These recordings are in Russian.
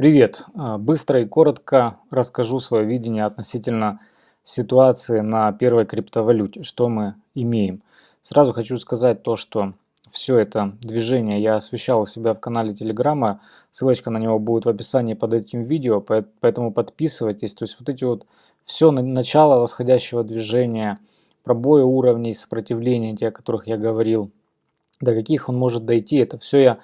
Привет! А, быстро и коротко расскажу свое видение относительно ситуации на первой криптовалюте, что мы имеем. Сразу хочу сказать то, что все это движение я освещал у себя в канале Телеграма, ссылочка на него будет в описании под этим видео, поэтому подписывайтесь. То есть вот эти вот все начало восходящего движения, пробои уровней сопротивления, те, о которых я говорил, до каких он может дойти, это все я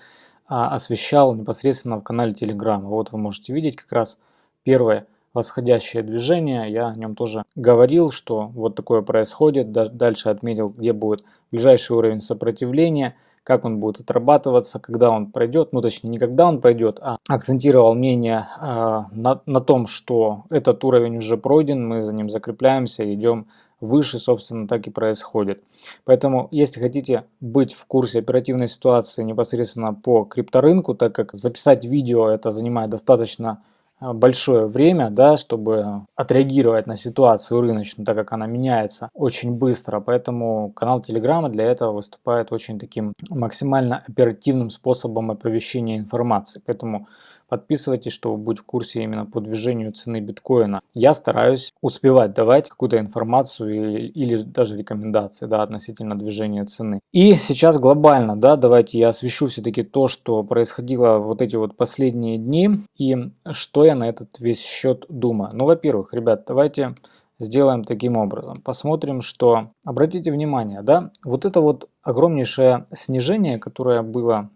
освещал непосредственно в канале Телеграма. Вот вы можете видеть как раз первое восходящее движение. Я о нем тоже говорил, что вот такое происходит. Дальше отметил, где будет ближайший уровень сопротивления, как он будет отрабатываться, когда он пройдет. Ну, точнее, не когда он пройдет, а акцентировал мнение э, на, на том, что этот уровень уже пройден, мы за ним закрепляемся, идем выше, собственно, так и происходит. Поэтому, если хотите быть в курсе оперативной ситуации непосредственно по крипторынку, так как записать видео это занимает достаточно Э, большое время, да, чтобы отреагировать на ситуацию рыночную, так как она меняется очень быстро. Поэтому канал Телеграма для этого выступает очень таким максимально оперативным способом оповещения информации. Поэтому Подписывайтесь, чтобы быть в курсе именно по движению цены биткоина. Я стараюсь успевать давать какую-то информацию или, или даже рекомендации да, относительно движения цены. И сейчас глобально, да, давайте я освещу все-таки то, что происходило вот эти вот последние дни и что я на этот весь счет думаю. Ну, во-первых, ребят, давайте сделаем таким образом. Посмотрим, что... Обратите внимание, да, вот это вот огромнейшее снижение, которое было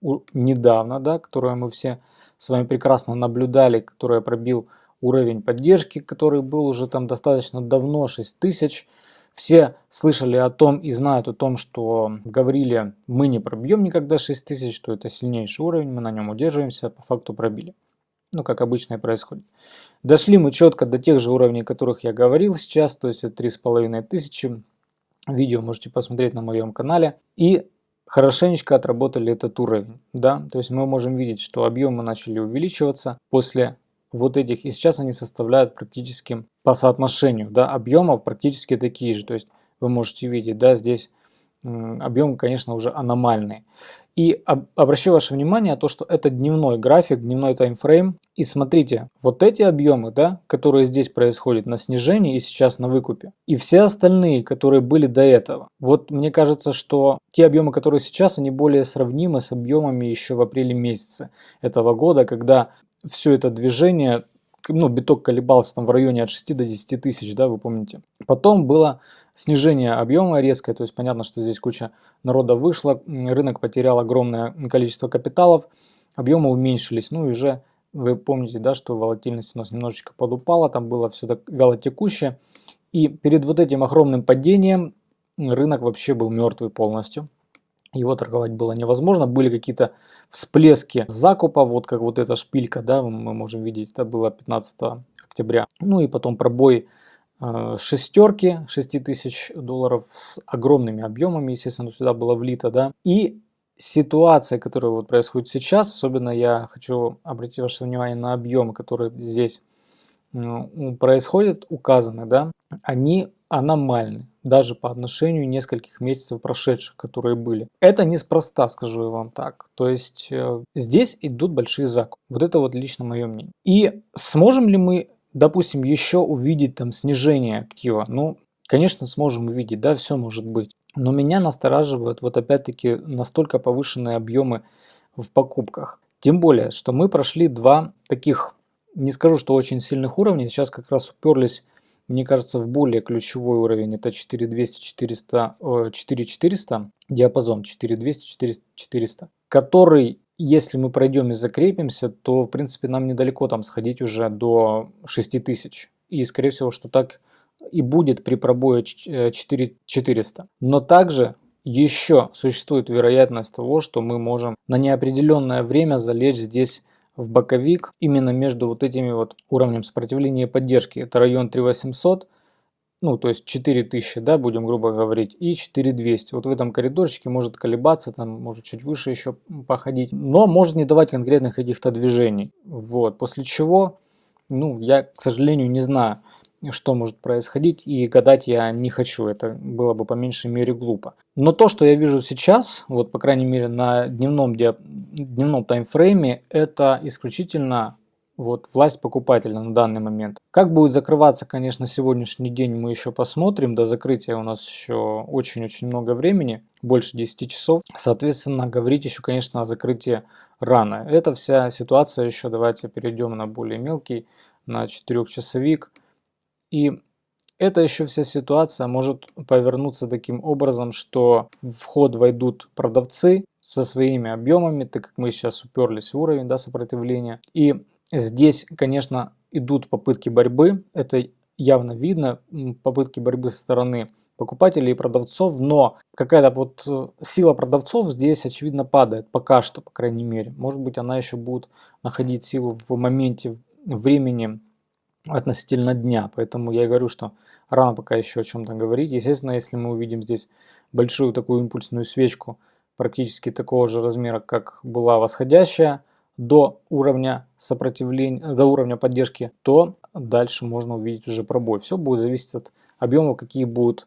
недавно, да, которое мы все с вами прекрасно наблюдали, которое пробил уровень поддержки, который был уже там достаточно давно, 6000. Все слышали о том и знают о том, что говорили, мы не пробьем никогда 6000, что это сильнейший уровень, мы на нем удерживаемся, по факту пробили. Ну, как обычно и происходит. Дошли мы четко до тех же уровней, о которых я говорил сейчас, то есть это 3500. Видео можете посмотреть на моем канале. И хорошенечко отработали этот уровень. Да? То есть мы можем видеть, что объемы начали увеличиваться после вот этих, и сейчас они составляют практически по соотношению да, объемов практически такие же. То есть вы можете видеть, да, здесь объемы, конечно, уже аномальные. И обращаю ваше внимание на то, что это дневной график, дневной таймфрейм. И смотрите, вот эти объемы, да, которые здесь происходят на снижении и сейчас на выкупе, и все остальные, которые были до этого. Вот мне кажется, что те объемы, которые сейчас, они более сравнимы с объемами еще в апреле месяце этого года, когда все это движение ну, биток колебался там в районе от 6 до 10 тысяч, да, вы помните. Потом было снижение объема резкое, то есть понятно, что здесь куча народа вышло, рынок потерял огромное количество капиталов, объемы уменьшились, ну и уже вы помните, да, что волатильность у нас немножечко подупала, там было все так вяло текущее, и перед вот этим огромным падением рынок вообще был мертвый полностью его торговать было невозможно. Были какие-то всплески закупа, вот как вот эта шпилька, да, мы можем видеть, это было 15 октября. Ну и потом пробой э, шестерки, 6 тысяч долларов с огромными объемами, естественно, сюда было влито, да. И ситуация, которая вот происходит сейчас, особенно я хочу обратить ваше внимание на объемы, которые здесь происходят, указаны, да, они аномальны, даже по отношению нескольких месяцев прошедших, которые были. Это неспроста, скажу я вам так. То есть э, здесь идут большие закупы. Вот это вот лично мое мнение. И сможем ли мы, допустим, еще увидеть там снижение актива? Ну, конечно, сможем увидеть, да, все может быть. Но меня настораживают вот опять-таки настолько повышенные объемы в покупках. Тем более, что мы прошли два таких, не скажу, что очень сильных уровня, сейчас как раз уперлись мне кажется, в более ключевой уровень это 4200, 400, 4400, диапазон 4200, 400, который, если мы пройдем и закрепимся, то, в принципе, нам недалеко там сходить уже до 6000. И, скорее всего, что так и будет при пробое 4400. Но также еще существует вероятность того, что мы можем на неопределенное время залечь здесь в боковик именно между вот этими вот уровнем сопротивления и поддержки. Это район 3800, ну то есть 4000, да, будем грубо говорить, и 4200. Вот в этом коридорчике может колебаться, там может чуть выше еще походить, но может не давать конкретных каких-то движений. Вот, после чего, ну я, к сожалению, не знаю, что может происходить, и гадать я не хочу, это было бы по меньшей мере глупо. Но то, что я вижу сейчас, вот по крайней мере на дневном, дневном таймфрейме, это исключительно вот власть покупателя на данный момент. Как будет закрываться, конечно, сегодняшний день мы еще посмотрим. До закрытия у нас еще очень-очень много времени, больше 10 часов. Соответственно, говорить еще, конечно, о закрытии рано. Эта вся ситуация еще, давайте перейдем на более мелкий, на 4-часовик. И эта еще вся ситуация может повернуться таким образом, что в ход войдут продавцы со своими объемами, так как мы сейчас уперлись в уровень да, сопротивления. И Здесь, конечно, идут попытки борьбы, это явно видно, попытки борьбы со стороны покупателей и продавцов, но какая-то вот э, сила продавцов здесь очевидно падает, пока что, по крайней мере. Может быть, она еще будет находить силу в моменте времени относительно дня, поэтому я и говорю, что рано пока еще о чем-то говорить. Естественно, если мы увидим здесь большую такую импульсную свечку, практически такого же размера, как была восходящая, до уровня сопротивления, до уровня поддержки, то дальше можно увидеть уже пробой. Все будет зависеть от объемов, какие будут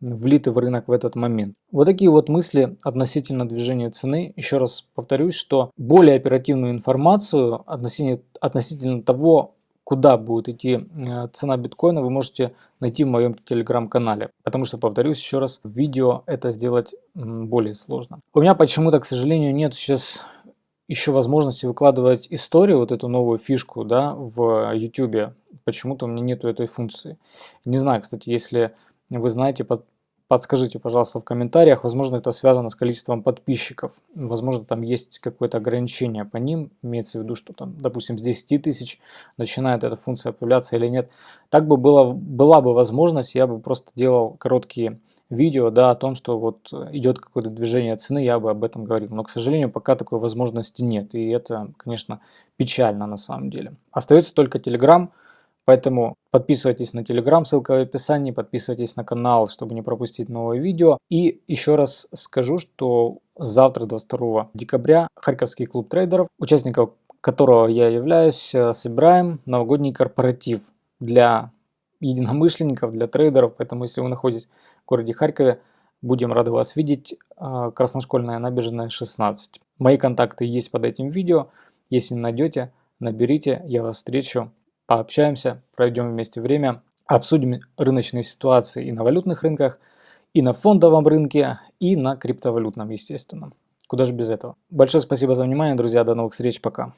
влиты в рынок в этот момент. Вот такие вот мысли относительно движения цены. Еще раз повторюсь, что более оперативную информацию относительно, относительно того, куда будет идти э, цена биткоина, вы можете найти в моем телеграм-канале. Потому что, повторюсь еще раз, в видео это сделать более сложно. У меня почему-то, к сожалению, нет сейчас еще возможности выкладывать историю, вот эту новую фишку, да, в YouTube. Почему-то у меня нету этой функции. Не знаю, кстати, если вы знаете, подскажите, пожалуйста, в комментариях. Возможно, это связано с количеством подписчиков. Возможно, там есть какое-то ограничение по ним. Имеется в виду, что там, допустим, с 10 тысяч начинает эта функция появляться или нет. Так бы было, была бы возможность, я бы просто делал короткие видео да, о том, что вот идет какое-то движение цены, я бы об этом говорил. Но, к сожалению, пока такой возможности нет. И это, конечно, печально на самом деле. Остается только Telegram, поэтому подписывайтесь на Telegram, ссылка в описании, подписывайтесь на канал, чтобы не пропустить новое видео. И еще раз скажу, что завтра, 22 декабря, Харьковский клуб трейдеров, участников которого я являюсь, э, собираем новогодний корпоратив для единомышленников, для трейдеров. Поэтому, если вы находитесь в городе Харькове, будем рады вас видеть. А, Красношкольная набережная 16. Мои контакты есть под этим видео. Если найдете, наберите, я вас встречу, пообщаемся, проведем вместе время, обсудим рыночные ситуации и на валютных рынках, и на фондовом рынке, и на криптовалютном, естественно. Куда же без этого. Большое спасибо за внимание, друзья. До новых встреч. Пока.